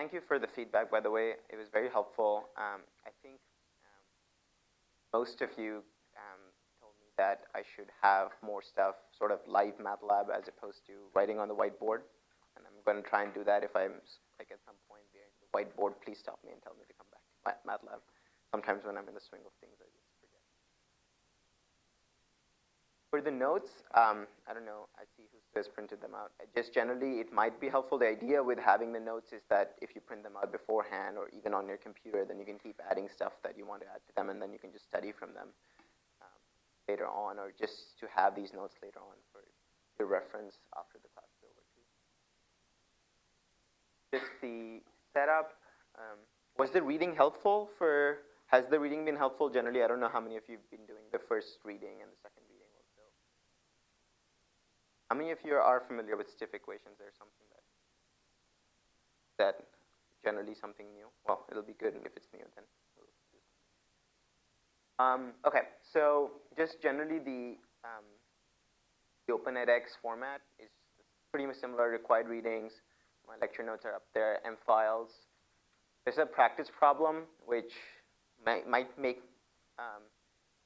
thank you for the feedback, by the way. It was very helpful. Um, I think um, most of you um, told me that I should have more stuff sort of live MATLAB as opposed to writing on the whiteboard. And I'm going to try and do that if I'm like at some point the whiteboard, please stop me and tell me to come back to MATLAB. Sometimes when I'm in the swing of things, I just For the notes, um, I don't know, I see who has printed them out. Just generally, it might be helpful. The idea with having the notes is that if you print them out beforehand or even on your computer, then you can keep adding stuff that you want to add to them, and then you can just study from them um, later on, or just to have these notes later on for your reference after the class is over too. Just the setup. Um, was the reading helpful for, has the reading been helpful generally? I don't know how many of you have been doing the first reading and the second how many of you are familiar with stiff equations? There's something that that generally something new. Well, it'll be good if it's new then. Um, okay, so just generally the um, the Open edX format is pretty much similar. Required readings. My lecture notes are up there. M files. There's a practice problem which might, might make um,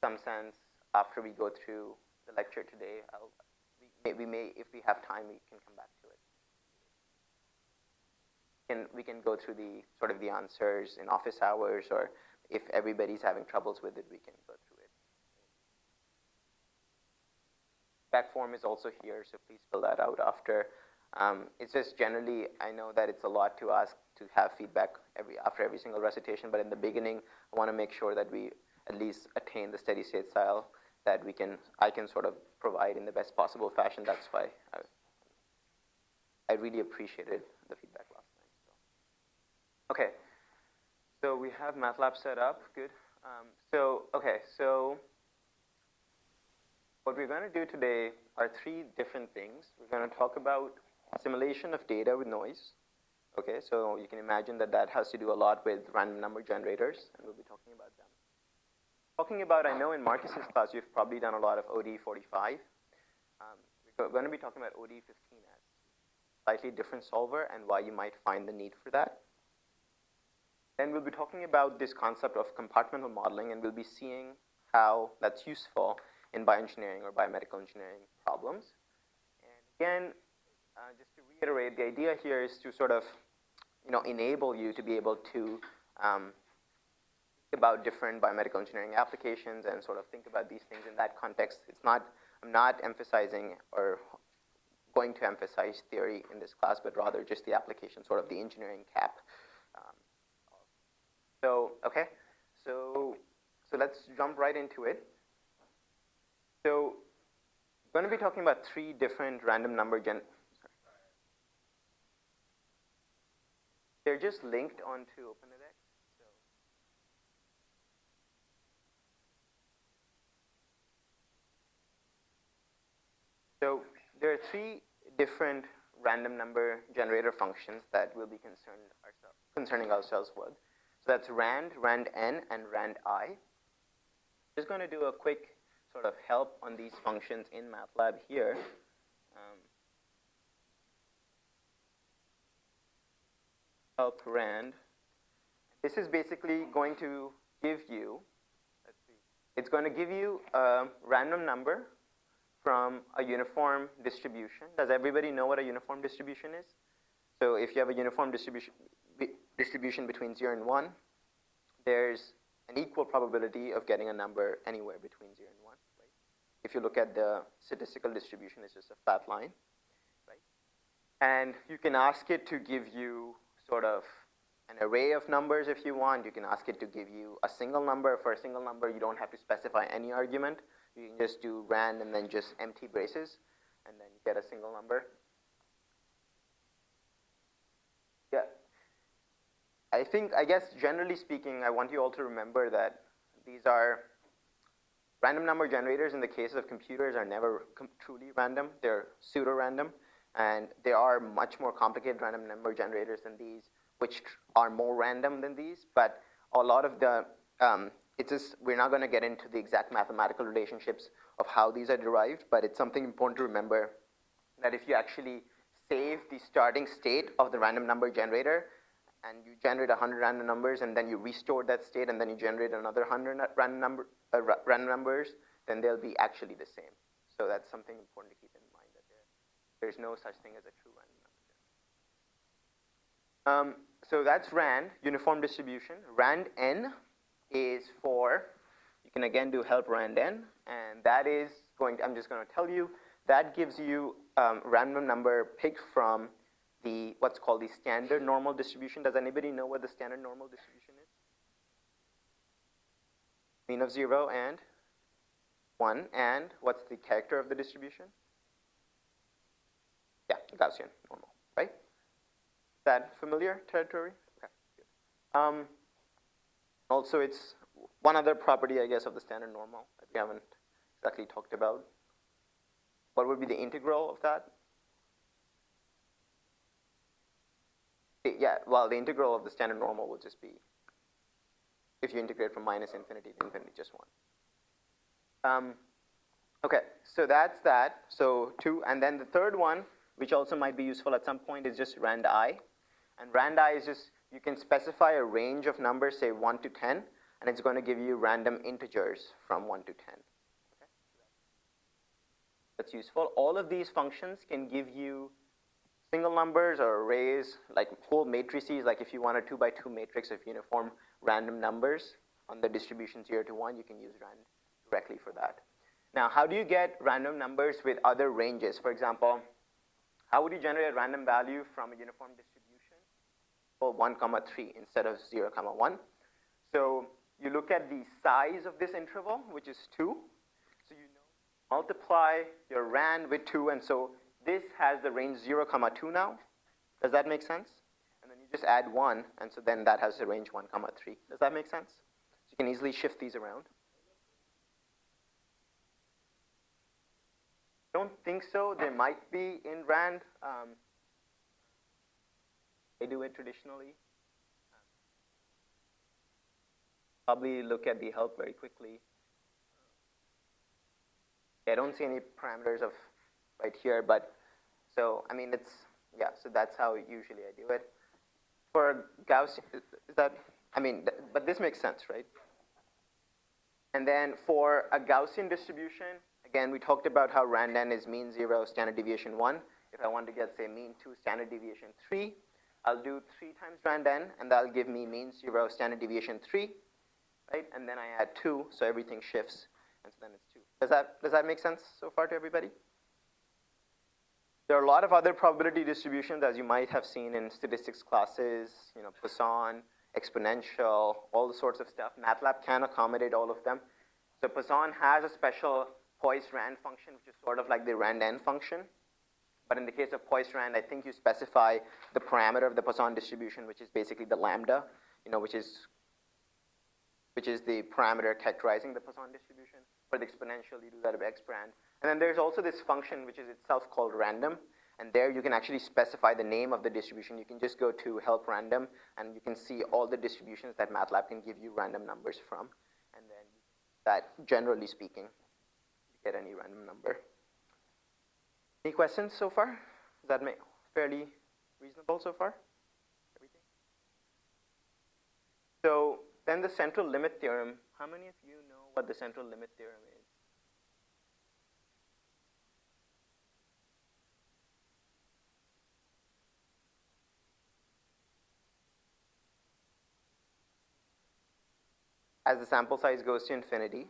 some sense after we go through the lecture today. I'll, we may, if we have time, we can come back to it. And we can go through the sort of the answers in office hours, or if everybody's having troubles with it, we can go through it. Back form is also here, so please fill that out after. Um, it's just generally, I know that it's a lot to ask to have feedback every after every single recitation, but in the beginning, I want to make sure that we at least attain the steady state style that we can, I can sort of provide in the best possible fashion. That's why I, I really appreciated the feedback last night. So. Okay, so we have MATLAB set up, good. Um, so, okay, so what we're going to do today are three different things. We're going to talk about simulation of data with noise. Okay, so you can imagine that that has to do a lot with random number generators, and we'll be talking about them. Talking about, I know in Marcus's class, you've probably done a lot of ODE45. Um, we're going to be talking about ODE15 as slightly different solver and why you might find the need for that. Then we'll be talking about this concept of compartmental modeling, and we'll be seeing how that's useful in bioengineering or biomedical engineering problems. And again, uh, just to reiterate, the idea here is to sort of, you know, enable you to be able to um, about different biomedical engineering applications and sort of think about these things in that context. It's not, I'm not emphasizing or going to emphasize theory in this class, but rather just the application, sort of the engineering cap. Um, so, okay, so, so let's jump right into it. So, I'm going to be talking about three different random number gen. Sorry. They're just linked onto OpenEdX. So there are three different random number generator functions that we'll be concerned ourselves, concerning ourselves with. So that's rand, rand n, and rand i. Just going to do a quick sort of help on these functions in MATLAB here. Um, help rand. This is basically going to give you, it's going to give you a random number from a uniform distribution. Does everybody know what a uniform distribution is? So if you have a uniform distribution, distribution between 0 and 1, there's an equal probability of getting a number anywhere between 0 and 1. Right? If you look at the statistical distribution, it's just a flat line. Right? And you can ask it to give you sort of an array of numbers if you want. You can ask it to give you a single number. For a single number, you don't have to specify any argument. You can just do rand and then just empty braces and then get a single number. Yeah. I think, I guess generally speaking, I want you all to remember that these are random number generators in the case of computers are never truly random. They're pseudo-random. And there are much more complicated random number generators than these, which are more random than these. But a lot of the um, it's just, we're not going to get into the exact mathematical relationships of how these are derived, but it's something important to remember that if you actually save the starting state of the random number generator and you generate 100 random numbers, and then you restore that state, and then you generate another 100 random, number, uh, random numbers, then they'll be actually the same. So that's something important to keep in mind, that there, there's no such thing as a true random. Um, so that's RAND, uniform distribution. RAND N is for, you can again do help RAND N, and that is going, I'm just going to tell you, that gives you um, random number picked from the what's called the standard normal distribution. Does anybody know what the standard normal distribution is? Mean of zero and one, and what's the character of the distribution? Yeah, Gaussian normal, right? That familiar territory? Okay. Um, also, it's one other property, I guess, of the standard normal that we haven't exactly talked about. What would be the integral of that? Yeah, well, the integral of the standard normal would just be, if you integrate from minus infinity to infinity, just one. Um, okay, so that's that. So two, and then the third one, which also might be useful at some point, is just rand i. And rand i is just, you can specify a range of numbers, say 1 to 10, and it's going to give you random integers from 1 to 10. Okay? That's useful. All of these functions can give you single numbers or arrays, like whole matrices, like if you want a 2 by 2 matrix of uniform random numbers on the distribution 0 to 1, you can use rand directly for that. Now, how do you get random numbers with other ranges? For example, how would you generate a random value from a uniform distribution? Well, 1 comma 3 instead of 0 comma 1. So you look at the size of this interval, which is 2. So you know, multiply your rand with 2, and so this has the range 0 comma 2 now. Does that make sense? And then you just add 1, and so then that has the range 1 comma 3. Does that make sense? So you can easily shift these around. don't think so. There might be in RAND. Um, they do it traditionally. Probably look at the help very quickly. I don't see any parameters of right here, but so I mean it's yeah. So that's how usually I do it. For Gaussian, is that I mean, but this makes sense, right? And then for a Gaussian distribution, Again, we talked about how rand-n is mean 0, standard deviation 1. If I want to get, say, mean 2, standard deviation 3, I'll do 3 times rand-n, and that'll give me mean 0, standard deviation 3, right? And then I add 2, so everything shifts, and so then it's 2. Does that, does that make sense so far to everybody? There are a lot of other probability distributions, as you might have seen in statistics classes, you know, Poisson, exponential, all the sorts of stuff. MATLAB can accommodate all of them. So Poisson has a special Poisson rand function, which is sort of like the rand-n function. But in the case of Poisson, I think you specify the parameter of the Poisson distribution, which is basically the lambda, you know, which is which is the parameter characterizing the Poisson distribution. For the exponential, you do that of exponent. And then there's also this function, which is itself called random. And there you can actually specify the name of the distribution. You can just go to help random, and you can see all the distributions that MATLAB can give you random numbers from. And then that, generally speaking, you get any random number. Any questions so far? Is that fairly reasonable so far? Everything? So then the central limit theorem, how many of you know what the central limit theorem is? As the sample size goes to infinity,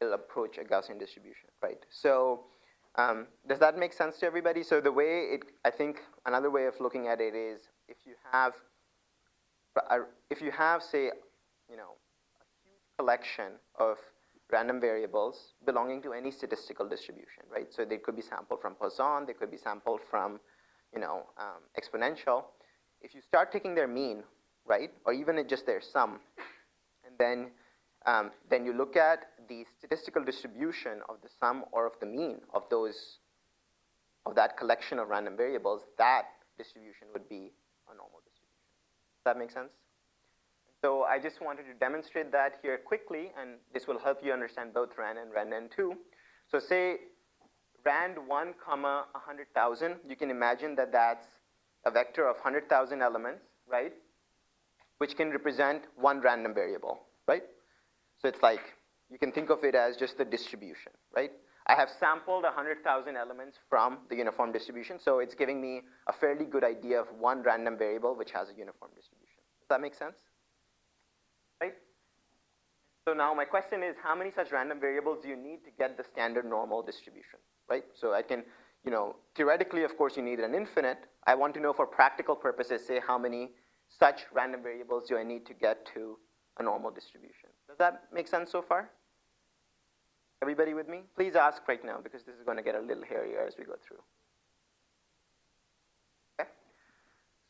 it will approach a Gaussian distribution, right? So um, does that make sense to everybody? So the way it, I think another way of looking at it is if you have, if you have, say, you know, a huge collection of random variables belonging to any statistical distribution, right? So they could be sampled from Poisson, they could be sampled from, you know, um, exponential. If you start taking their mean, right, or even just their sum, and then um, then you look at the statistical distribution of the sum or of the mean of those, of that collection of random variables, that distribution would be a normal distribution. Does that make sense? So I just wanted to demonstrate that here quickly, and this will help you understand both RAND and RAND-N2. So say RAND 1 comma 100,000, you can imagine that that's a vector of 100,000 elements, right, which can represent one random variable, right? So it's like, you can think of it as just the distribution, right? I have sampled 100,000 elements from the uniform distribution, so it's giving me a fairly good idea of one random variable which has a uniform distribution. Does that make sense? Right? So now my question is, how many such random variables do you need to get the standard normal distribution, right? So I can, you know, theoretically, of course, you need an infinite. I want to know for practical purposes, say how many such random variables do I need to get to a normal distribution. Does that make sense so far? Everybody with me? Please ask right now because this is going to get a little hairier as we go through. Okay.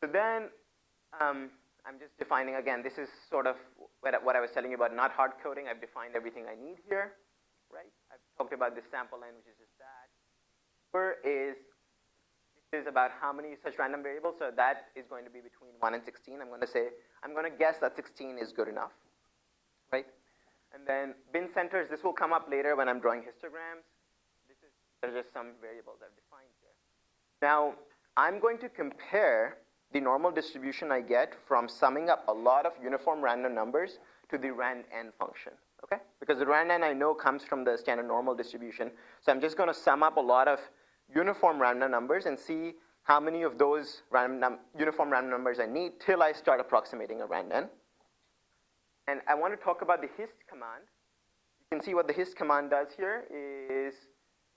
So then um, I'm just defining again. This is sort of what I was telling you about not hard coding. I've defined everything I need here, right? I've talked about this sample line, which is just that. Where is is about how many such random variables. So that is going to be between 1 and 16. I'm going to say, I'm going to guess that 16 is good enough? And then bin centers, this will come up later when I'm drawing histograms. This is, there's just some variables I've defined here. Now, I'm going to compare the normal distribution I get from summing up a lot of uniform random numbers to the rand n function, okay? Because the rand n I know comes from the standard normal distribution. So I'm just gonna sum up a lot of uniform random numbers and see how many of those random uniform random numbers I need till I start approximating a rand n. And I want to talk about the hist command. You can see what the hist command does here is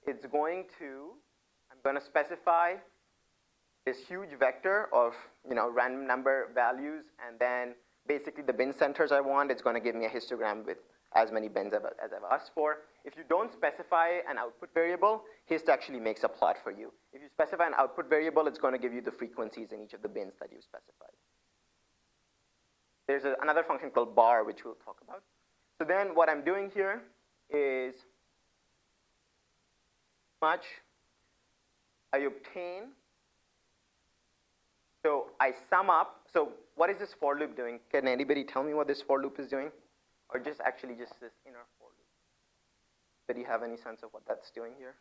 it's going to, I'm going to specify this huge vector of you know, random number values, and then basically the bin centers I want, it's going to give me a histogram with as many bins as I've asked for. If you don't specify an output variable, hist actually makes a plot for you. If you specify an output variable, it's going to give you the frequencies in each of the bins that you've specified. There's a, another function called bar, which we'll talk about. So then what I'm doing here is much I obtain. So I sum up. So what is this for loop doing? Can anybody tell me what this for loop is doing? Or just actually just this inner for loop? Do you have any sense of what that's doing here?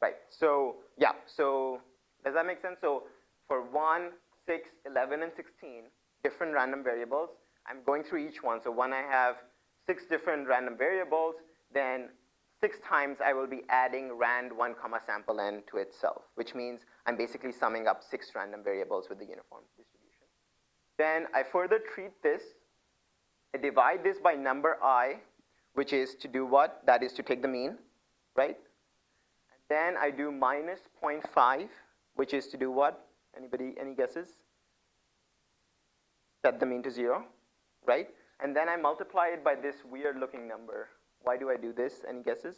Right, so yeah, so does that make sense? So for 1, 6, 11, and 16, different random variables, I'm going through each one. So when I have six different random variables, then six times I will be adding rand 1 comma sample n to itself, which means I'm basically summing up six random variables with the uniform distribution. Then I further treat this, I divide this by number i, which is to do what? That is to take the mean, right? Then I do minus 0.5, which is to do what? Anybody, any guesses? Set the mean to zero, right? And then I multiply it by this weird looking number. Why do I do this? Any guesses?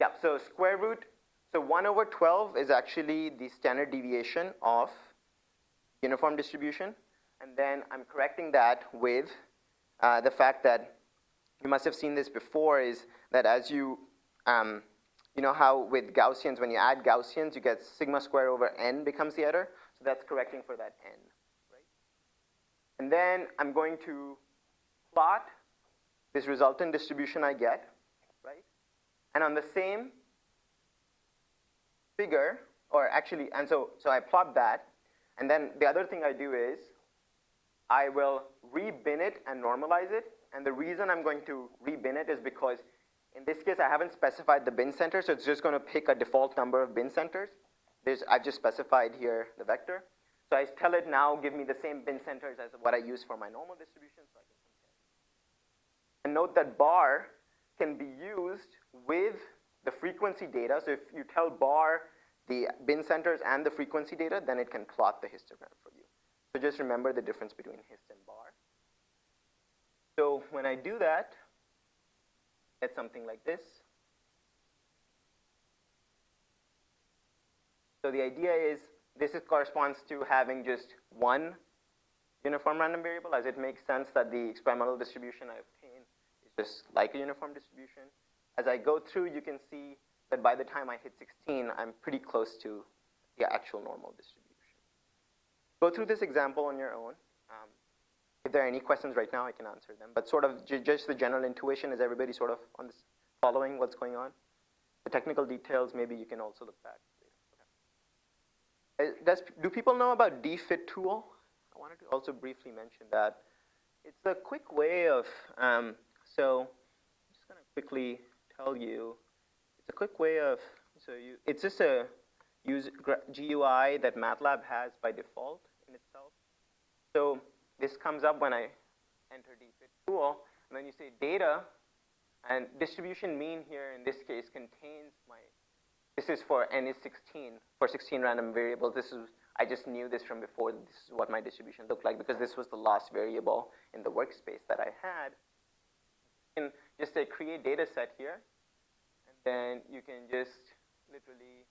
Yeah, so square root, so 1 over 12 is actually the standard deviation of uniform distribution. And then I'm correcting that with uh, the fact that you must have seen this before is that as you um, you know how with Gaussians, when you add Gaussians, you get sigma squared over n becomes the error. So that's correcting for that n. Right? And then I'm going to plot this resultant distribution I get, right? And on the same figure, or actually, and so, so I plot that, and then the other thing I do is I will rebin it and normalize it. And the reason I'm going to rebin it is because in this case, I haven't specified the bin center, so it's just going to pick a default number of bin centers. There's, I've just specified here the vector. So I tell it now, give me the same bin centers as what I use for my normal distribution, so. And note that bar can be used with the frequency data. So if you tell bar the bin centers and the frequency data, then it can plot the histogram for you. So just remember the difference between hist and bar. So when I do that, get something like this. So the idea is this is corresponds to having just one uniform random variable as it makes sense that the experimental distribution I obtain is just like a uniform distribution. As I go through, you can see that by the time I hit 16, I'm pretty close to the actual normal distribution. go through this example on your own. There are any questions right now, I can answer them. But sort of just the general intuition, is everybody sort of on this, following what's going on? The technical details, maybe you can also look back later. Okay. Uh, does, do people know about dfit tool? I wanted to also briefly mention that. It's a quick way of, um, so I'm just going to quickly tell you, it's a quick way of, so you, it's just a use GUI that MATLAB has by default in itself. So this comes up when I enter dfit tool, and then you say data, and distribution mean here in this case contains my, this is for n is 16, for 16 random variables. This is, I just knew this from before, this is what my distribution looked like because this was the last variable in the workspace that I had. And just say create data set here, and then you can just literally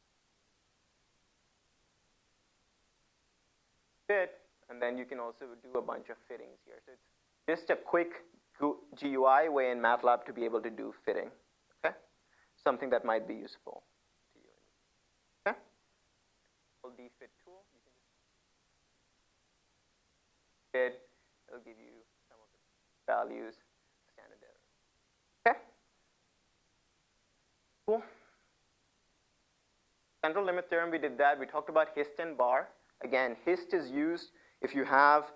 fit, and then you can also do a bunch of fittings here. So it's just a quick GUI way in MATLAB to be able to do fitting, okay? Something that might be useful to you. Okay? The fit tool, you can fit, it'll give you some of the values, standard error. Okay? Cool. Central limit theorem, we did that. We talked about hist and bar. Again, hist is used if you have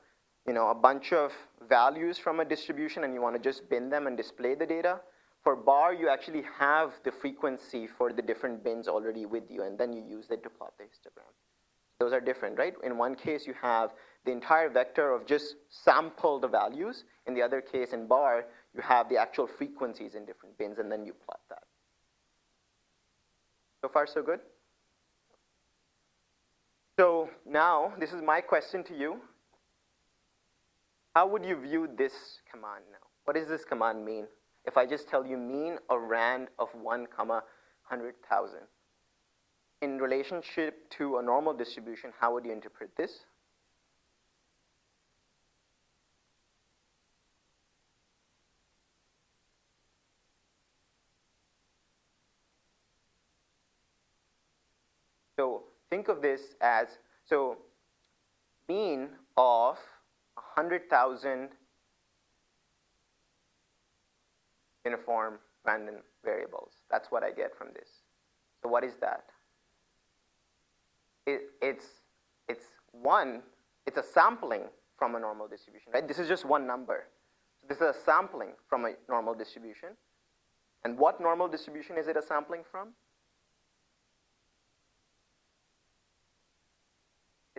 you know, a bunch of values from a distribution and you want to just bin them and display the data. For bar, you actually have the frequency for the different bins already with you, and then you use it to plot the histogram. Those are different, right? In one case, you have the entire vector of just sample the values. In the other case, in bar, you have the actual frequencies in different bins, and then you plot that. So far, so good? So now, this is my question to you. How would you view this command now? What does this command mean? If I just tell you mean a rand of 1 comma 100,000. In relationship to a normal distribution, how would you interpret this? So think of this as, so mean of 100,000 uniform random variables. That's what I get from this. So what is that? It, it's, it's one, it's a sampling from a normal distribution, right? This is just one number. So this is a sampling from a normal distribution. And what normal distribution is it a sampling from?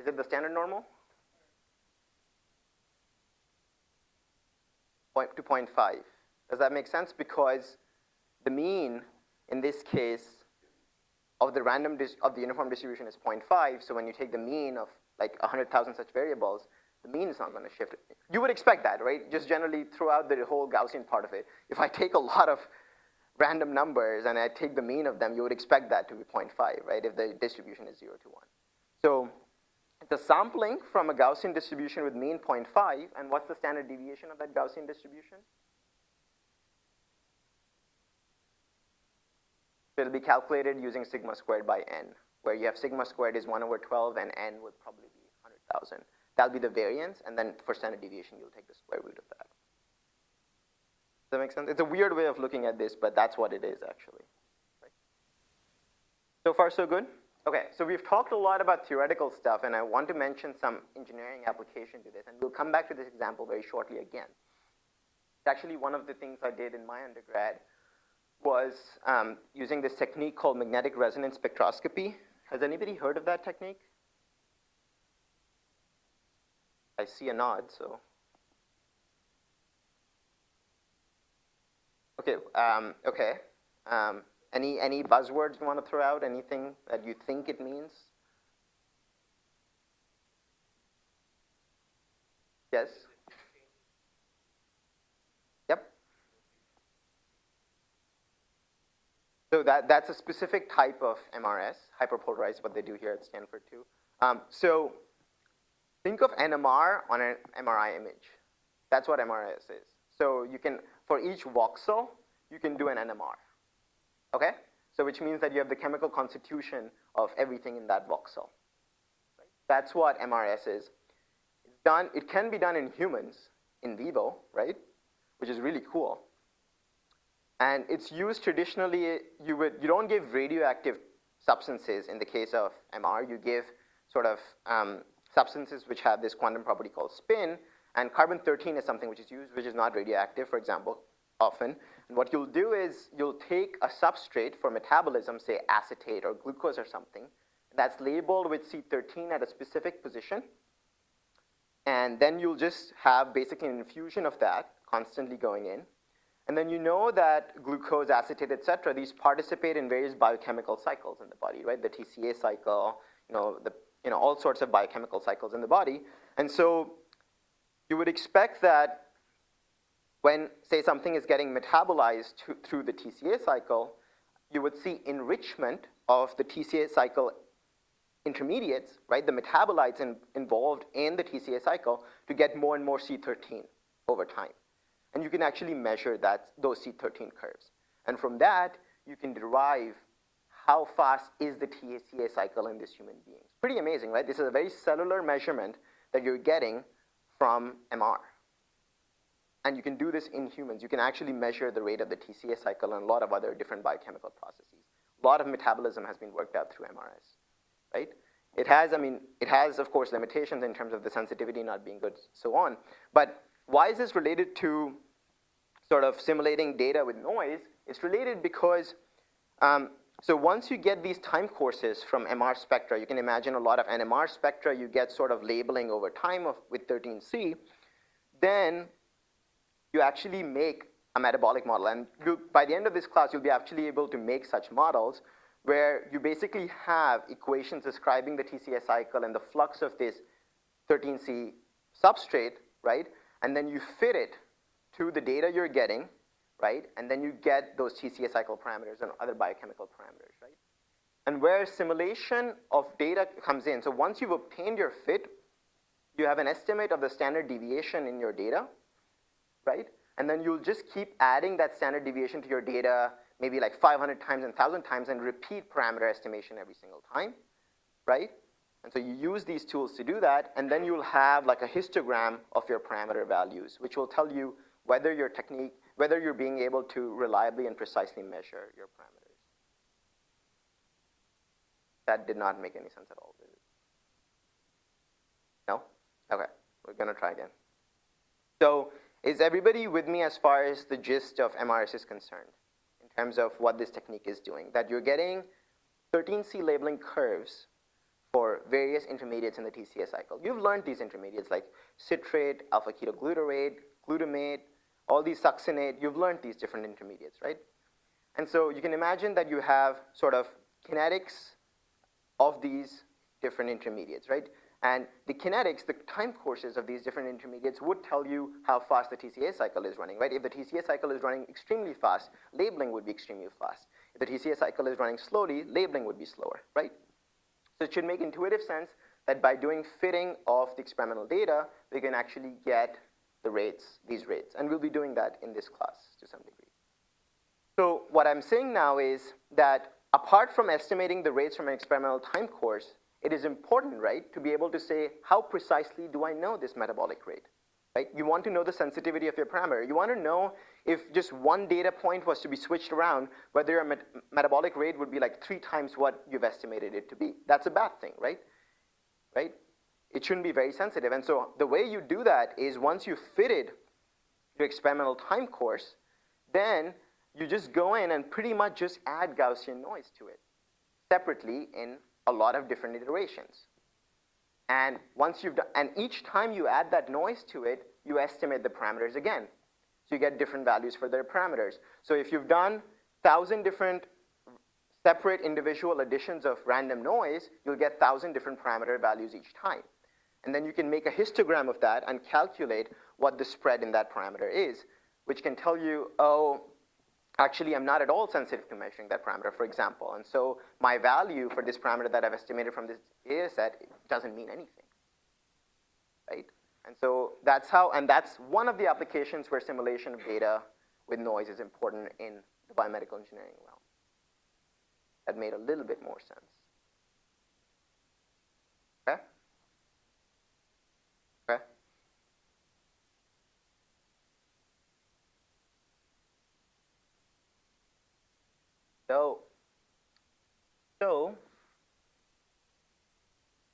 It the standard normal? point to 0.5. Does that make sense? Because the mean in this case of the random of the uniform distribution is 0.5. So when you take the mean of like 100,000 such variables, the mean is not going to shift. You would expect that, right? Just generally throughout the whole Gaussian part of it. If I take a lot of random numbers and I take the mean of them, you would expect that to be 0.5, right? If the distribution is 0 to 1. So the sampling from a Gaussian distribution with mean 0.5, and what's the standard deviation of that Gaussian distribution? So it'll be calculated using sigma squared by n, where you have sigma squared is 1 over 12, and n would probably be 100,000. That'll be the variance, and then for standard deviation, you'll take the square root of that. Does that make sense? It's a weird way of looking at this, but that's what it is, actually. Right? So far, so good? Okay, so we've talked a lot about theoretical stuff, and I want to mention some engineering application to this, and we'll come back to this example very shortly again. It's Actually, one of the things I did in my undergrad was um, using this technique called magnetic resonance spectroscopy. Has anybody heard of that technique? I see a nod, so. Okay, um, okay. Um, any, any buzzwords you want to throw out? Anything that you think it means? Yes? Yep. So that, that's a specific type of MRS, hyperpolarized, what they do here at Stanford too. Um, so think of NMR on an MRI image. That's what MRS is. So you can, for each voxel, you can do an NMR. Okay? So which means that you have the chemical constitution of everything in that voxel. Right? That's what MRS is. It's done, it can be done in humans in vivo, right? Which is really cool. And it's used traditionally, you, would, you don't give radioactive substances in the case of MR, you give sort of um, substances which have this quantum property called spin, and carbon-13 is something which is used, which is not radioactive, for example, often. And what you'll do is you'll take a substrate for metabolism, say acetate or glucose or something, that's labeled with C13 at a specific position, and then you'll just have basically an infusion of that constantly going in. And then you know that glucose, acetate, et cetera, these participate in various biochemical cycles in the body, right? The TCA cycle, you know, the, you know, all sorts of biochemical cycles in the body. And so you would expect that when, say, something is getting metabolized to, through the TCA cycle, you would see enrichment of the TCA cycle intermediates, right, the metabolites in, involved in the TCA cycle to get more and more C13 over time. And you can actually measure that, those C13 curves. And from that, you can derive how fast is the TCA cycle in this human being. Pretty amazing, right? This is a very cellular measurement that you're getting from MR. And you can do this in humans. You can actually measure the rate of the TCA cycle and a lot of other different biochemical processes. A lot of metabolism has been worked out through MRS, right? It has, I mean, it has, of course, limitations in terms of the sensitivity not being good, so on. But why is this related to sort of simulating data with noise? It's related because, um, so once you get these time courses from MR spectra, you can imagine a lot of NMR spectra, you get sort of labeling over time of, with 13C, then you actually make a metabolic model. And by the end of this class, you'll be actually able to make such models where you basically have equations describing the TCA cycle and the flux of this 13C substrate, right? And then you fit it to the data you're getting, right? And then you get those TCA cycle parameters and other biochemical parameters, right? And where simulation of data comes in, so once you've obtained your fit, you have an estimate of the standard deviation in your data, right? And then you'll just keep adding that standard deviation to your data maybe like 500 times and 1,000 times and repeat parameter estimation every single time, right? And so you use these tools to do that, and then you'll have like a histogram of your parameter values, which will tell you whether your technique, whether you're being able to reliably and precisely measure your parameters. That did not make any sense at all? No? Okay, we're gonna try again. So is everybody with me as far as the gist of MRS is concerned? In terms of what this technique is doing, that you're getting 13C labeling curves for various intermediates in the TCA cycle. You've learned these intermediates like citrate, alpha-ketoglutarate, glutamate, all these succinate, you've learned these different intermediates, right? And so you can imagine that you have sort of kinetics of these different intermediates, right? And the kinetics, the time courses of these different intermediates would tell you how fast the TCA cycle is running, right? If the TCA cycle is running extremely fast, labeling would be extremely fast. If the TCA cycle is running slowly, labeling would be slower, right? So it should make intuitive sense that by doing fitting of the experimental data, we can actually get the rates, these rates. And we'll be doing that in this class to some degree. So what I'm saying now is that apart from estimating the rates from an experimental time course, it is important, right, to be able to say, how precisely do I know this metabolic rate? Right? You want to know the sensitivity of your parameter. You want to know if just one data point was to be switched around, whether your met metabolic rate would be like three times what you've estimated it to be. That's a bad thing, right? Right? It shouldn't be very sensitive. And so the way you do that is once you've fitted your experimental time course, then you just go in and pretty much just add Gaussian noise to it separately in a lot of different iterations. And once you've done, and each time you add that noise to it, you estimate the parameters again. So you get different values for their parameters. So if you've done thousand different separate individual additions of random noise, you'll get thousand different parameter values each time. And then you can make a histogram of that and calculate what the spread in that parameter is, which can tell you, oh, actually I'm not at all sensitive to measuring that parameter, for example. And so my value for this parameter that I've estimated from this data set doesn't mean anything, right? And so that's how, and that's one of the applications where simulation of data with noise is important in the biomedical engineering realm. That made a little bit more sense. Okay? Okay? So, so,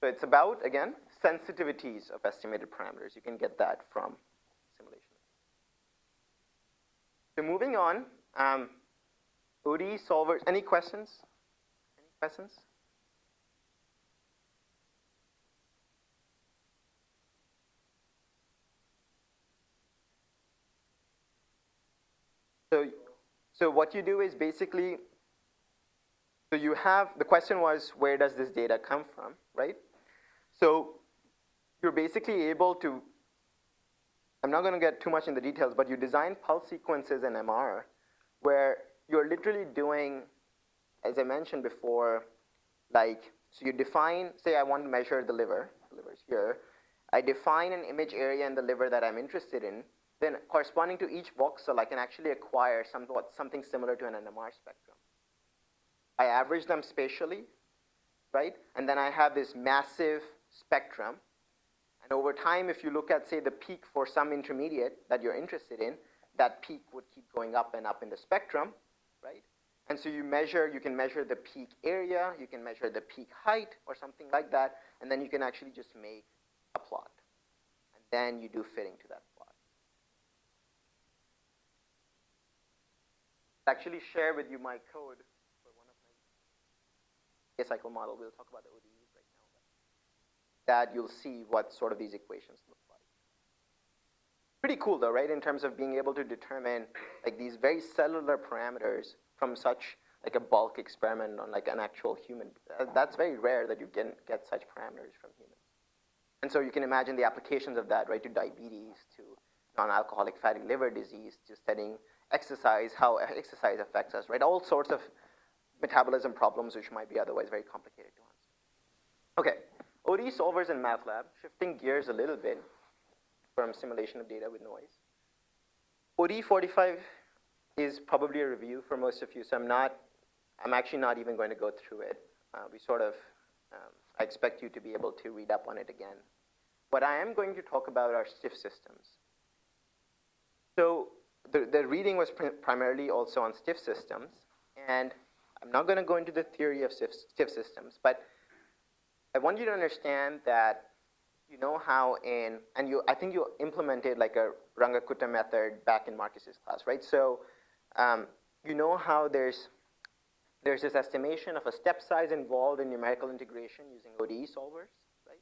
so it's about, again, sensitivities of estimated parameters. You can get that from simulation. So moving on, um, ODE solvers, any questions? Any questions? So, so what you do is basically, so you have, the question was, where does this data come from, right? So you're basically able to, I'm not going to get too much in the details, but you design pulse sequences in MR where you're literally doing, as I mentioned before, like, so you define, say I want to measure the liver, the liver's here. I define an image area in the liver that I'm interested in, then corresponding to each voxel, I can actually acquire somewhat, something similar to an NMR spectrum. I average them spatially, right? And then I have this massive spectrum. And over time, if you look at, say, the peak for some intermediate that you're interested in, that peak would keep going up and up in the spectrum, right? And so you measure, you can measure the peak area, you can measure the peak height or something like that, and then you can actually just make a plot. And then you do fitting to that plot. actually share with you my code cycle model. We'll talk about the ODEs right now. That you'll see what sort of these equations look like. Pretty cool though, right? In terms of being able to determine like these very cellular parameters from such like a bulk experiment on like an actual human. That's very rare that you can get such parameters from humans. And so you can imagine the applications of that, right, to diabetes, to non-alcoholic fatty liver disease, to studying exercise, how exercise affects us, right? All sorts of metabolism problems which might be otherwise very complicated to answer. Okay, ODE solvers in MATLAB, shifting gears a little bit from simulation of data with noise. ODE 45 is probably a review for most of you, so I'm not, I'm actually not even going to go through it. Uh, we sort of, um, I expect you to be able to read up on it again. What I am going to talk about are stiff systems. So the, the reading was pr primarily also on stiff systems, and I'm not going to go into the theory of stiff, systems, but I want you to understand that you know how in, and you, I think you implemented like a Runge-Kutta method back in Marcus's class, right? So um, you know how there's, there's this estimation of a step size involved in numerical integration using ODE solvers, right?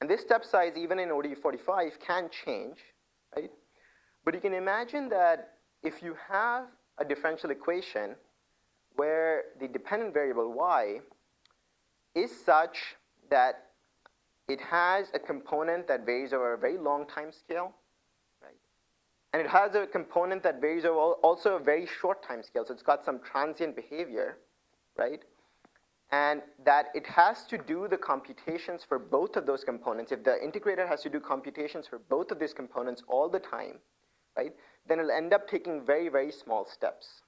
And this step size, even in ODE 45, can change, right? But you can imagine that if you have a differential equation where the dependent variable y is such that it has a component that varies over a very long time scale, right? And it has a component that varies over also a very short time scale, so it's got some transient behavior, right? And that it has to do the computations for both of those components. If the integrator has to do computations for both of these components all the time, right, then it'll end up taking very, very small steps?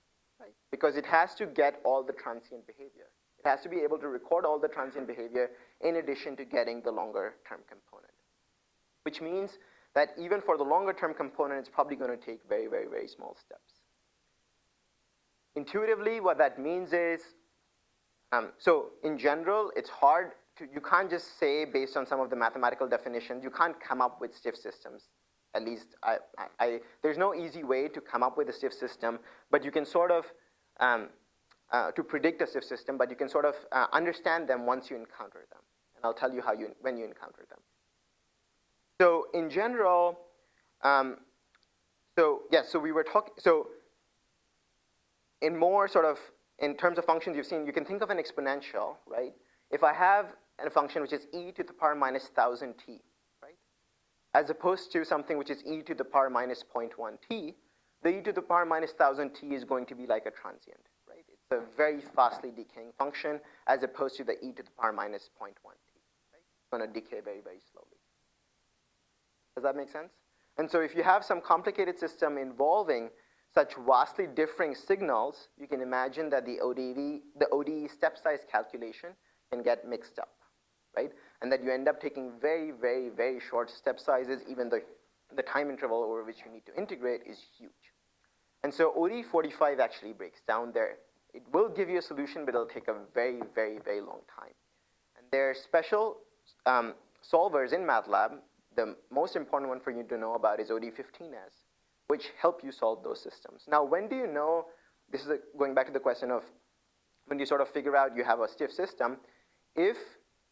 Because it has to get all the transient behavior. It has to be able to record all the transient behavior in addition to getting the longer term component. Which means that even for the longer term component, it's probably going to take very, very, very small steps. Intuitively, what that means is, um, so in general, it's hard to, you can't just say based on some of the mathematical definitions, you can't come up with stiff systems at least I, I, I, there's no easy way to come up with a stiff system, but you can sort of, um, uh, to predict a stiff system, but you can sort of uh, understand them once you encounter them. And I'll tell you how you, when you encounter them. So in general, um, so yes, yeah, so we were talking, so in more sort of, in terms of functions you've seen, you can think of an exponential, right? If I have a function which is e to the power minus 1000 t, right? as opposed to something which is e to the power minus 0.1 t, the e to the power minus 1000 t is going to be like a transient, right? It's a very fastly decaying function as opposed to the e to the power minus 0.1 t, right? It's going to decay very, very slowly. Does that make sense? And so if you have some complicated system involving such vastly differing signals, you can imagine that the ODE, the ODE step size calculation can get mixed up, right? and that you end up taking very, very, very short step sizes, even the, the time interval over which you need to integrate is huge. And so ODE 45 actually breaks down there It will give you a solution, but it'll take a very, very, very long time. And there are special um, solvers in MATLAB. The most important one for you to know about is OD15S, which help you solve those systems. Now, when do you know, this is a, going back to the question of when you sort of figure out you have a stiff system, if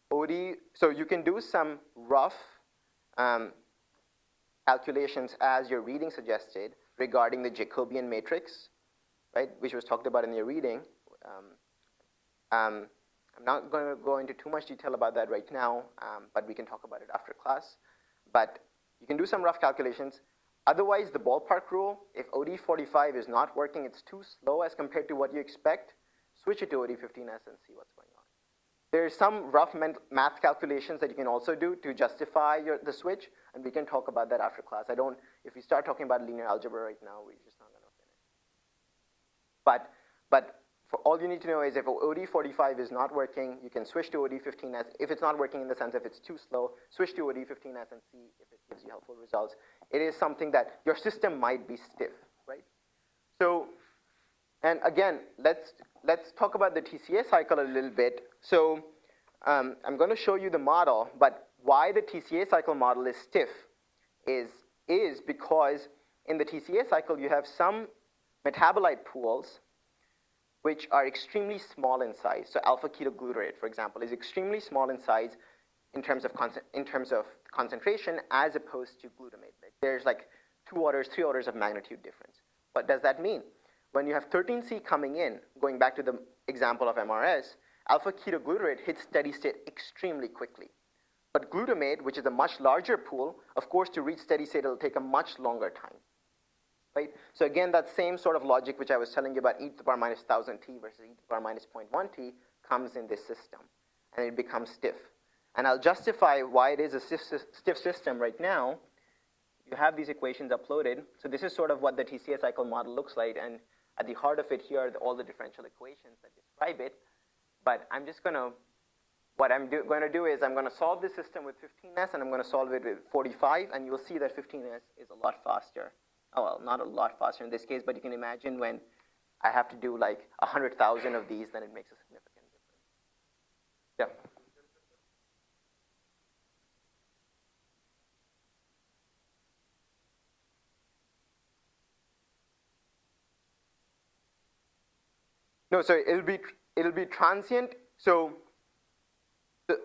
OD, so you can do some rough um, calculations as your reading suggested regarding the Jacobian matrix, right, which was talked about in your reading. Um, um, I'm not going to go into too much detail about that right now, um, but we can talk about it after class. But you can do some rough calculations. Otherwise, the ballpark rule, if OD45 is not working, it's too slow as compared to what you expect, switch it to OD15S and see what's going on. There's some rough math calculations that you can also do to justify your, the switch, and we can talk about that after class. I don't, if we start talking about linear algebra right now, we're just not gonna finish. But, but for all you need to know is if OD45 is not working, you can switch to OD15S. If it's not working in the sense if it's too slow, switch to OD15S and see if it gives you helpful results. It is something that your system might be stiff, right? So, and again, let's, let's talk about the TCA cycle a little bit. So um, I'm going to show you the model, but why the TCA cycle model is stiff is, is because in the TCA cycle you have some metabolite pools which are extremely small in size. So alpha ketoglutarate, for example, is extremely small in size in terms of, in terms of concentration as opposed to glutamate. There's like two orders, three orders of magnitude difference. What does that mean? When you have 13C coming in, going back to the example of MRS, alpha ketoglutarate hits steady state extremely quickly. But glutamate, which is a much larger pool, of course, to reach steady state, it'll take a much longer time right? So again, that same sort of logic which I was telling you about e to the power minus 1000 t versus e to the power minus 0.1 t comes in this system, and it becomes stiff. And I'll justify why it is a stiff, stiff system right now. You have these equations uploaded. So this is sort of what the TCA cycle model looks like, and at the heart of it here are all the differential equations that describe it. But I'm just going to, what I'm going to do is I'm going to solve this system with 15s, and I'm going to solve it with 45, and you'll see that 15s is a lot faster oh, well, not a lot faster in this case, but you can imagine when I have to do like 100,000 of these, then it makes a significant difference. Yeah. No, so it'll be it'll be transient. So the,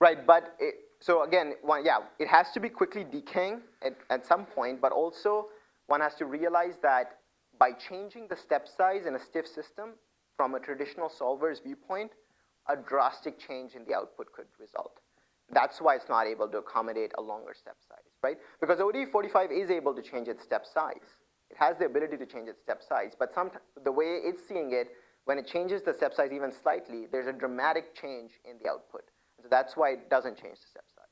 right, but it, so again, one, yeah, it has to be quickly decaying at, at some point, but also one has to realize that by changing the step size in a stiff system from a traditional solver's viewpoint, a drastic change in the output could result. That's why it's not able to accommodate a longer step size, right? Because OD45 is able to change its step size. It has the ability to change its step size, but some, the way it's seeing it, when it changes the step size even slightly, there's a dramatic change in the output. So that's why it doesn't change the step size.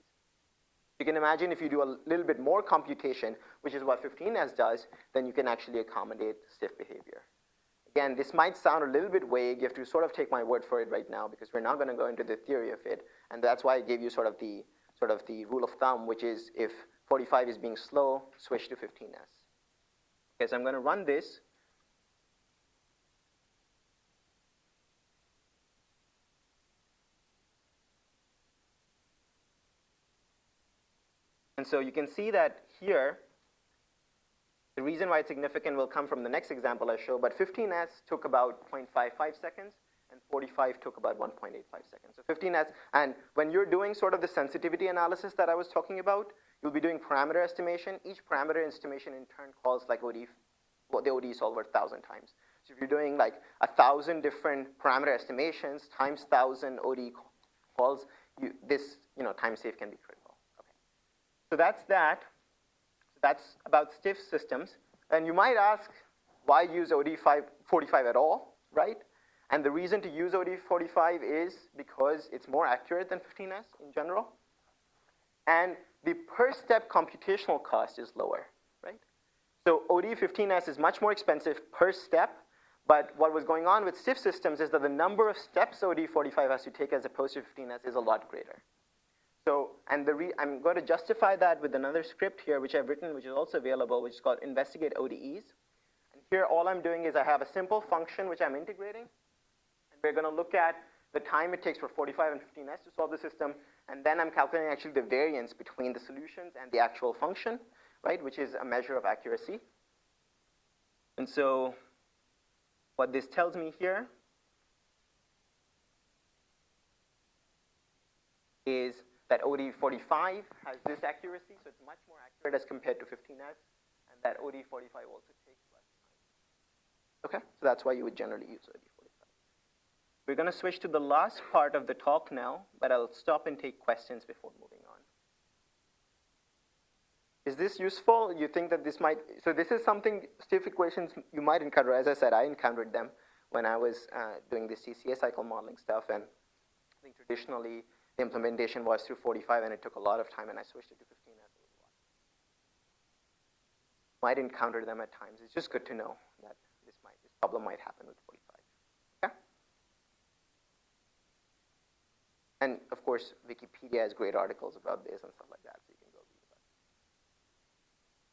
You can imagine if you do a little bit more computation, which is what 15S does, then you can actually accommodate stiff behavior. Again, this might sound a little bit vague. You have to sort of take my word for it right now because we're not going to go into the theory of it. And that's why I gave you sort of the sort of the rule of thumb, which is if 45 is being slow, switch to 15S. Okay, so I'm going to run this. And so you can see that here, the reason why it's significant will come from the next example I show, but 15S took about 0.55 seconds, and 45 took about 1.85 seconds. So 15S, and when you're doing sort of the sensitivity analysis that I was talking about, you'll be doing parameter estimation. Each parameter estimation in turn calls like OD, well, the OD solver 1,000 times. So if you're doing like a 1,000 different parameter estimations times 1,000 OD calls, you, this you know, time save can be critical. Okay. So that's that. So that's about stiff systems. And you might ask, why use OD45 at all, right? And the reason to use OD45 is because it's more accurate than 15S in general. And the per step computational cost is lower, right? So OD15S is much more expensive per step, but what was going on with stiff systems is that the number of steps OD45 has to take as opposed to 15S is a lot greater. So, and the I'm going to justify that with another script here, which I've written, which is also available, which is called investigate ODEs. And here, all I'm doing is I have a simple function which I'm integrating, and we're going to look at the time it takes for 45 and 15s to solve the system, and then I'm calculating actually the variance between the solutions and the actual function, right, which is a measure of accuracy. And so what this tells me here is that OD45 has this accuracy, so it's much more accurate as compared to 15S, and that OD45 also takes less time. Okay, so that's why you would generally use OD45. We're going to switch to the last part of the talk now, but I'll stop and take questions before moving on. Is this useful? You think that this might, so this is something, stiff equations you might encounter. As I said, I encountered them when I was uh, doing the TCA cycle modeling stuff, and I think traditionally the implementation was through 45 and it took a lot of time and I switched it to 15 as a. Might encounter them at times. It's just good to know that this might this problem might happen with 45. Okay? And of course, Wikipedia has great articles about this and stuff like that, so you can go read about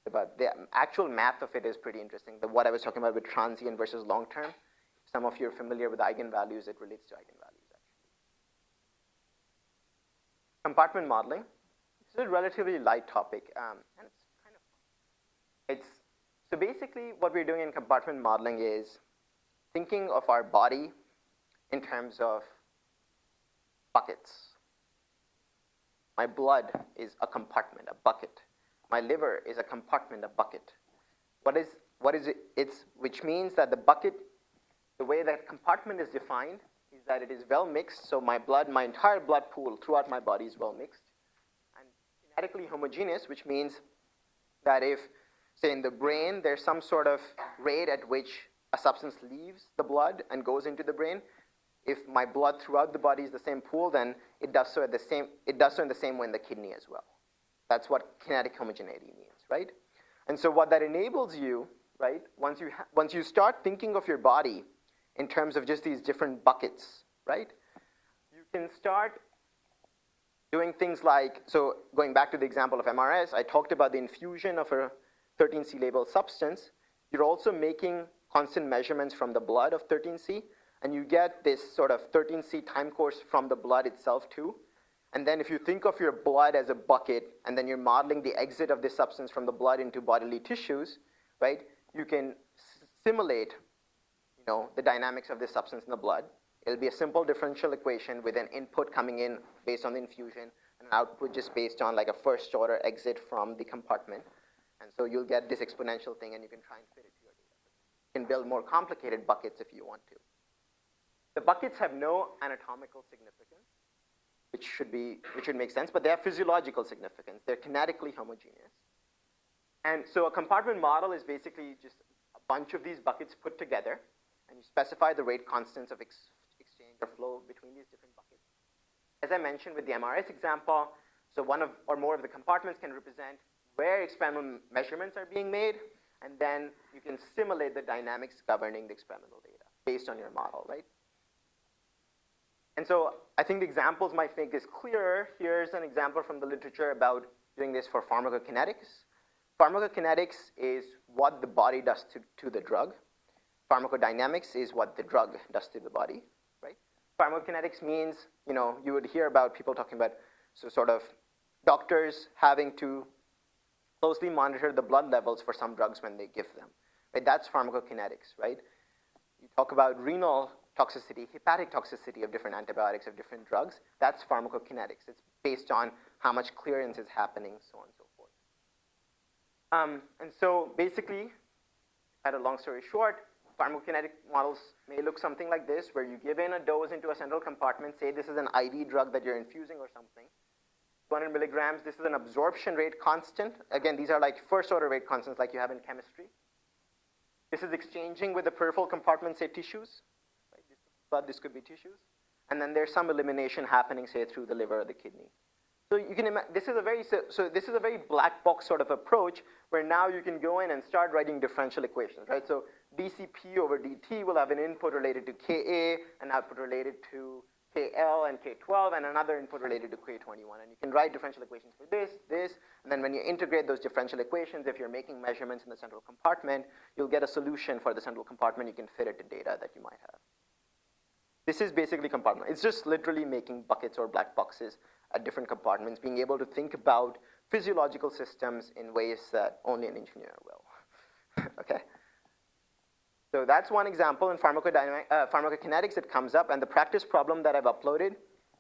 it. But the actual math of it is pretty interesting. The, what I was talking about with transient versus long term, some of you are familiar with eigenvalues, it relates to eigenvalues. Actually. Compartment modeling. This is a relatively light topic, um, and it's kind of. It's, so basically what we're doing in compartment modeling is thinking of our body in terms of buckets. My blood is a compartment, a bucket. My liver is a compartment, a bucket. What is, what is it? It's, which means that the bucket, the way that compartment is defined is that it is well mixed, so my blood, my entire blood pool throughout my body is well mixed. And kinetically homogeneous, which means that if, say in the brain, there's some sort of rate at which a substance leaves the blood and goes into the brain, if my blood throughout the body is the same pool, then it does so at the same, it does so in the same way in the kidney as well. That's what kinetic homogeneity means, right? And so what that enables you, right, once you, once you start thinking of your body in terms of just these different buckets, right? You can start doing things like, so going back to the example of MRS, I talked about the infusion of a 13C labeled substance. You're also making constant measurements from the blood of 13C, and you get this sort of 13C time course from the blood itself too. And then if you think of your blood as a bucket, and then you're modeling the exit of this substance from the blood into bodily tissues, right, you can simulate you know, the dynamics of this substance in the blood. It'll be a simple differential equation with an input coming in based on the infusion and an output just based on like a first order exit from the compartment. And so you'll get this exponential thing and you can try and fit it to your data. You can build more complicated buckets if you want to. The buckets have no anatomical significance, which should be, which would make sense, but they have physiological significance. They're kinetically homogeneous. And so a compartment model is basically just a bunch of these buckets put together and you specify the rate constants of ex exchange or flow between these different buckets. As I mentioned with the MRS example, so one of or more of the compartments can represent where experimental measurements are being made, and then you can simulate the dynamics governing the experimental data based on your model, right? And so I think the examples might make this clearer. Here's an example from the literature about doing this for pharmacokinetics. Pharmacokinetics is what the body does to, to the drug. Pharmacodynamics is what the drug does to the body, right? Pharmacokinetics means, you know, you would hear about people talking about so sort of doctors having to closely monitor the blood levels for some drugs when they give them. Right? That's pharmacokinetics, right? You talk about renal toxicity, hepatic toxicity of different antibiotics, of different drugs. That's pharmacokinetics. It's based on how much clearance is happening, so on and so forth. Um, and so basically, at a long story short, pharmacokinetic models may look something like this, where you give in a dose into a central compartment, say this is an IV drug that you're infusing or something, 200 milligrams, this is an absorption rate constant. Again, these are like first order rate constants like you have in chemistry. This is exchanging with the peripheral compartment, say tissues, right? This could be tissues. And then there's some elimination happening, say, through the liver or the kidney. So you can imagine, this is a very, so, so this is a very black box sort of approach where now you can go in and start writing differential equations, right? So dCP over dt will have an input related to Ka, an output related to KL and K12 and another input related to K21. And you can write differential equations for this, this, and then when you integrate those differential equations, if you're making measurements in the central compartment, you'll get a solution for the central compartment. You can fit it to data that you might have. This is basically compartment. It's just literally making buckets or black boxes at different compartments, being able to think about physiological systems in ways that only an engineer will. okay. So that's one example in uh, pharmacokinetics that comes up, and the practice problem that I've uploaded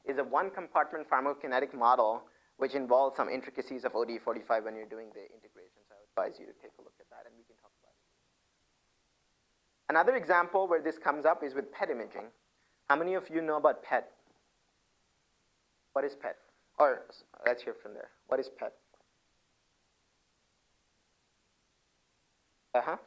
is a one compartment pharmacokinetic model which involves some intricacies of OD45 when you're doing the integration. So I would advise you to take a look at that and we can talk about it. Another example where this comes up is with PET imaging. How many of you know about PET? What is PET? Or let's hear from there. What is PET? Uh-huh.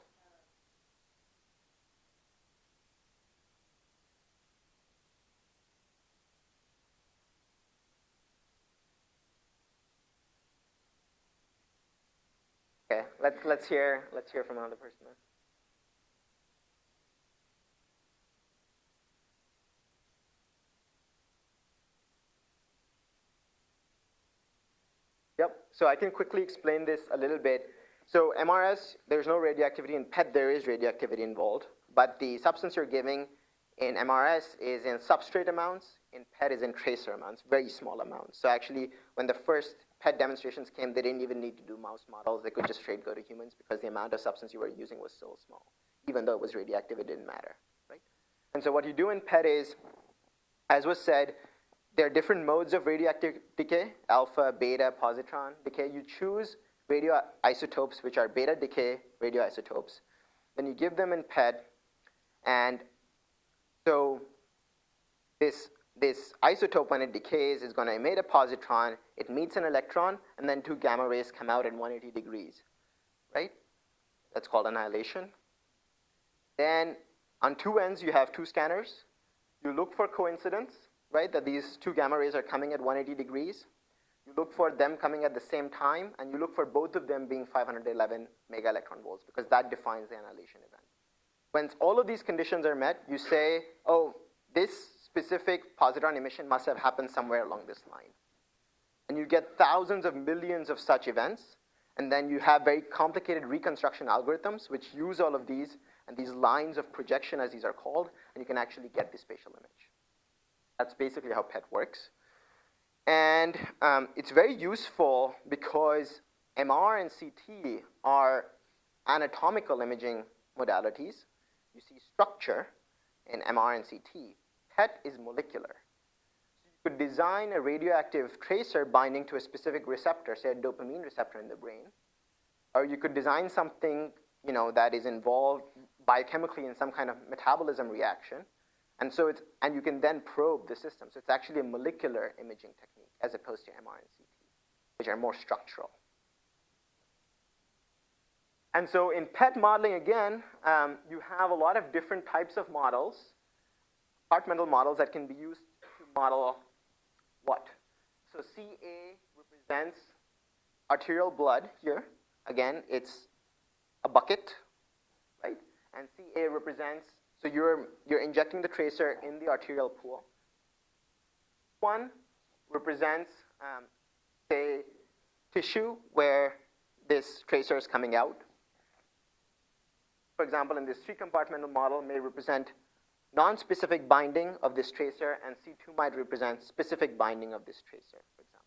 Okay, let's let's hear let's hear from another person. So I can quickly explain this a little bit. So MRS, there's no radioactivity. In PET, there is radioactivity involved, but the substance you're giving in MRS is in substrate amounts. In PET is in tracer amounts, very small amounts. So actually, when the first PET demonstrations came, they didn't even need to do mouse models. They could just straight go to humans because the amount of substance you were using was so small. Even though it was radioactive, it didn't matter, right? And so what you do in PET is, as was said, there are different modes of radioactive decay, alpha, beta, positron decay. You choose radioisotopes, which are beta decay radioisotopes. Then you give them in PET, and so this this isotope, when it decays, is going to emit a positron. It meets an electron, and then two gamma rays come out at 180 degrees, right? That's called annihilation. Then on two ends, you have two scanners. You look for coincidence, right, that these two gamma rays are coming at 180 degrees. You look for them coming at the same time, and you look for both of them being 511 mega electron volts, because that defines the annihilation event. When all of these conditions are met, you say, oh, this specific positron emission must have happened somewhere along this line. And you get thousands of millions of such events, and then you have very complicated reconstruction algorithms which use all of these and these lines of projection, as these are called, and you can actually get the spatial image. That's basically how PET works. And um, it's very useful because MR and CT are anatomical imaging modalities. You see structure in MR and CT, PET is molecular. So you could design a radioactive tracer binding to a specific receptor, say a dopamine receptor in the brain, or you could design something you know, that is involved biochemically in some kind of metabolism reaction, and so it's, and you can then probe the system. So it's actually a molecular imaging technique as opposed to MR and CT, which are more structural. And so in PET modeling, again, um, you have a lot of different types of models compartmental models that can be used to model what? So CA represents arterial blood here. Again, it's a bucket, right? And CA represents, so you're, you're injecting the tracer in the arterial pool. One represents, um, say, tissue where this tracer is coming out. For example, in this three compartmental model may represent non-specific binding of this tracer, and C2 might represent specific binding of this tracer, for example.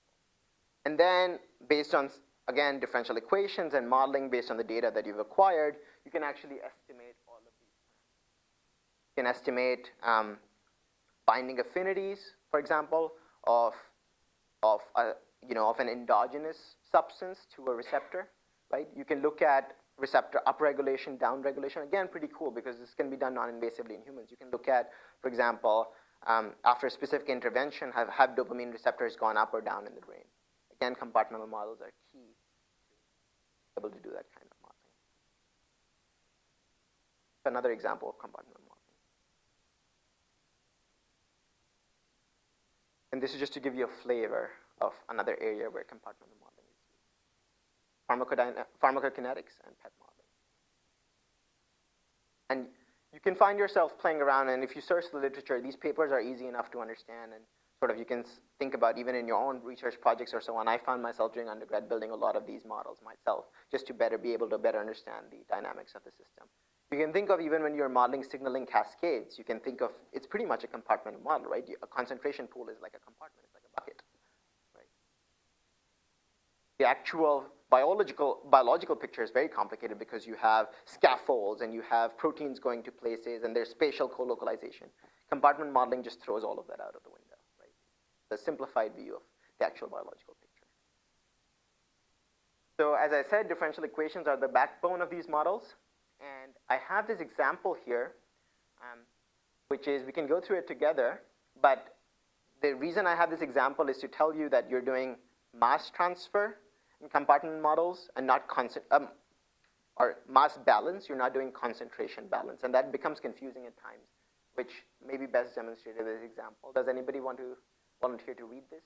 And then, based on, again, differential equations and modeling based on the data that you've acquired, you can actually estimate all of these parameters. You can estimate um, binding affinities, for example, of, of, a, you know, of an endogenous substance to a receptor, right? You can look at receptor upregulation, downregulation. Again, pretty cool because this can be done non-invasively in humans. You can look at, for example, um, after a specific intervention, have, have dopamine receptors gone up or down in the brain? Again, compartmental models are key to be able to do that kind of modeling. Another example of compartmental modeling. And this is just to give you a flavor of another area where compartmental modeling is. used. pharmacokinetics and PET modeling. And you can find yourself playing around, and if you search the literature, these papers are easy enough to understand, and sort of you can think about even in your own research projects or so on. I found myself during undergrad building a lot of these models myself, just to better be able to better understand the dynamics of the system. You can think of even when you're modeling signaling cascades, you can think of, it's pretty much a compartment model, right? A concentration pool is like a compartment, it's like a bucket, right? The actual biological, biological picture is very complicated because you have scaffolds and you have proteins going to places and there's spatial co-localization. Compartment modeling just throws all of that out of the window, right? The simplified view of the actual biological picture. So as I said, differential equations are the backbone of these models. And I have this example here, um, which is, we can go through it together, but the reason I have this example is to tell you that you're doing mass transfer in compartment models and not constant, um, or mass balance, you're not doing concentration balance. And that becomes confusing at times, which may be best demonstrated with this example. Does anybody want to volunteer to read this?